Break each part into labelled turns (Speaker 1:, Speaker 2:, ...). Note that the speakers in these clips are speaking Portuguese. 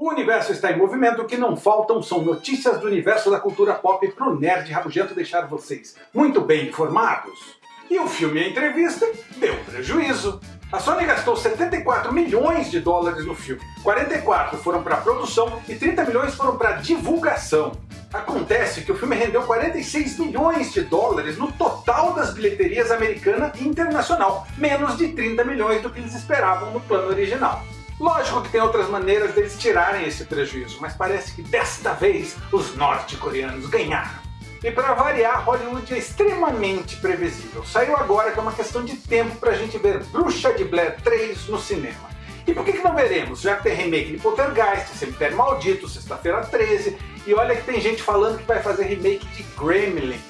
Speaker 1: O universo está em movimento, o que não faltam são notícias do universo da cultura pop para o nerd rabugento deixar vocês muito bem informados. E o filme A Entrevista deu prejuízo. A Sony gastou 74 milhões de dólares no filme, 44 foram para produção e 30 milhões foram para divulgação. Acontece que o filme rendeu 46 milhões de dólares no total das bilheterias americana e internacional, menos de 30 milhões do que eles esperavam no plano original. Lógico que tem outras maneiras deles tirarem esse prejuízo, mas parece que desta vez os norte-coreanos ganharam. E para variar, Hollywood é extremamente previsível. Saiu agora que é uma questão de tempo para a gente ver Bruxa de Blair 3 no cinema. E por que, que não veremos? Já que tem remake de Poltergeist, Cemitério Maldito, Sexta-feira 13, e olha que tem gente falando que vai fazer remake de Gremlins.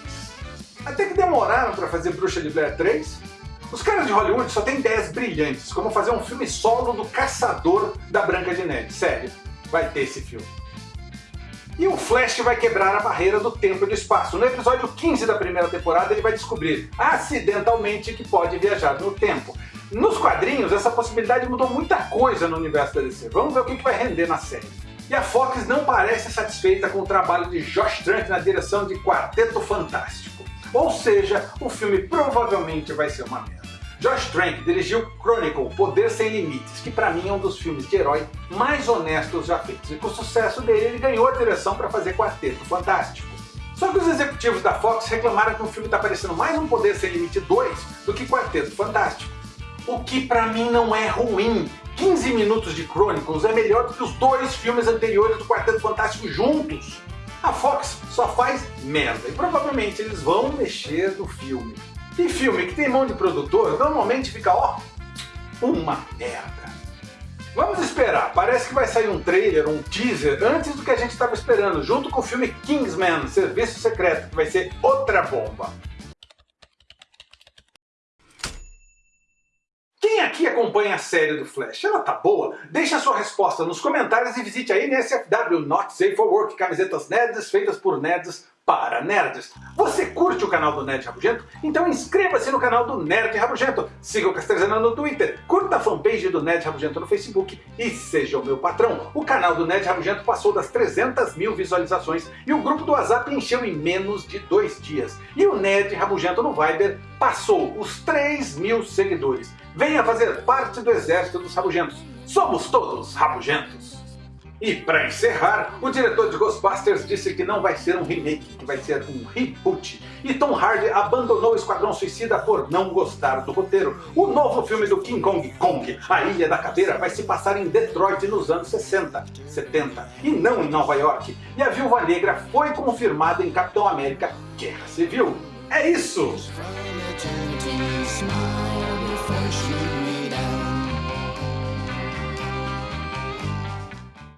Speaker 1: Até que demoraram para fazer Bruxa de Blair 3, os caras de Hollywood só têm ideias brilhantes, como fazer um filme solo do caçador da Branca de Neve. Sério, vai ter esse filme. E o Flash vai quebrar a barreira do tempo e do espaço. No episódio 15 da primeira temporada ele vai descobrir, acidentalmente, que pode viajar no tempo. Nos quadrinhos, essa possibilidade mudou muita coisa no universo da DC. Vamos ver o que vai render na série. E a Fox não parece satisfeita com o trabalho de Josh Trank na direção de Quarteto Fantástico. Ou seja, o filme provavelmente vai ser uma merda. Josh Trank dirigiu Chronicle, Poder Sem Limites, que para mim é um dos filmes de herói mais honestos já feitos. E com o sucesso dele, ele ganhou a direção para fazer Quarteto Fantástico. Só que os executivos da Fox reclamaram que o filme está parecendo mais um Poder Sem Limite 2 do que Quarteto Fantástico. O que para mim não é ruim. 15 minutos de Chronicles é melhor do que os dois filmes anteriores do Quarteto Fantástico juntos. A Fox só faz merda e provavelmente eles vão mexer no filme. E filme que tem mão de produtor normalmente fica, ó, uma merda. Vamos esperar, parece que vai sair um trailer, um teaser, antes do que a gente estava esperando, junto com o filme Kingsman, Serviço Secreto, que vai ser outra bomba. Quem aqui acompanha a série do Flash? Ela tá boa? Deixe a sua resposta nos comentários e visite a NSFW Not Safe for Work, camisetas nerds feitas por nerds para nerds. Você curte o canal do Nerd Rabugento? Então inscreva-se no canal do Nerd Rabugento, siga o Castrezana no Twitter, curta a fanpage do Nerd Rabugento no Facebook e seja o meu patrão. O canal do Nerd Rabugento passou das 300 mil visualizações e o grupo do WhatsApp encheu em menos de dois dias. E o Nerd Rabugento no Viber passou os 3 mil seguidores. Venha fazer parte do exército dos rabugentos. Somos todos rabugentos. E para encerrar, o diretor de Ghostbusters disse que não vai ser um remake, que vai ser um reboot. E Tom Hardy abandonou o Esquadrão Suicida por não gostar do roteiro. O novo filme do King Kong Kong, A Ilha da Caveira, vai se passar em Detroit nos anos 60, 70, e não em Nova York. E a Viúva Negra foi confirmada em Capitão América Guerra Civil. É isso!